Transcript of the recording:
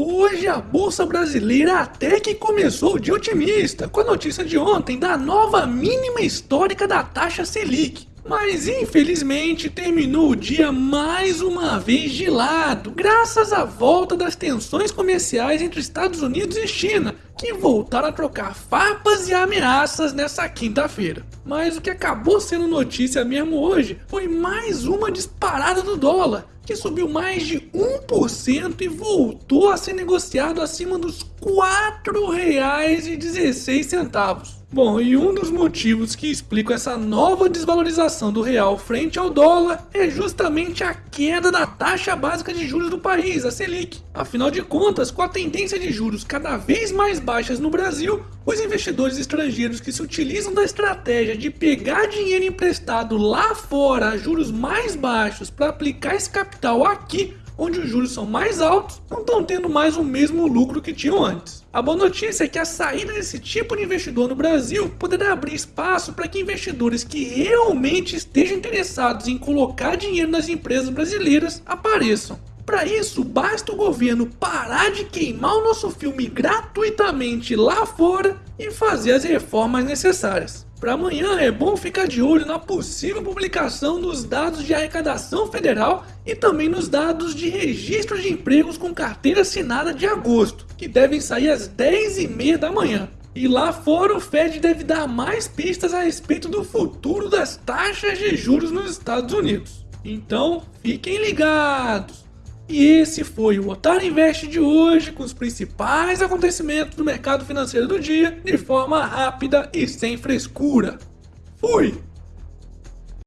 Hoje a Bolsa Brasileira até que começou de otimista com a notícia de ontem da nova mínima histórica da taxa Selic. Mas infelizmente terminou o dia mais uma vez gelado, graças à volta das tensões comerciais entre Estados Unidos e China, que voltaram a trocar farpas e ameaças nessa quinta-feira. Mas o que acabou sendo notícia mesmo hoje foi mais uma disparada do dólar, que subiu mais de 1% e voltou a ser negociado acima dos R$ 4,16. Bom, e um dos motivos que explicam essa nova desvalorização do real frente ao dólar é justamente a queda da taxa básica de juros do país, a Selic. Afinal de contas, com a tendência de juros cada vez mais baixas no Brasil, os investidores estrangeiros que se utilizam da estratégia de pegar dinheiro emprestado lá fora a juros mais baixos para aplicar esse capital aqui onde os juros são mais altos, não estão tendo mais o mesmo lucro que tinham antes. A boa notícia é que a saída desse tipo de investidor no Brasil poderá abrir espaço para que investidores que realmente estejam interessados em colocar dinheiro nas empresas brasileiras apareçam. Para isso, basta o governo parar de queimar o nosso filme gratuitamente lá fora e fazer as reformas necessárias. Para amanhã é bom ficar de olho na possível publicação dos dados de arrecadação federal e também nos dados de registro de empregos com carteira assinada de agosto, que devem sair às 10h30 da manhã. E lá fora o Fed deve dar mais pistas a respeito do futuro das taxas de juros nos Estados Unidos. Então, fiquem ligados! E esse foi o Otário Invest de hoje, com os principais acontecimentos do mercado financeiro do dia, de forma rápida e sem frescura. Fui!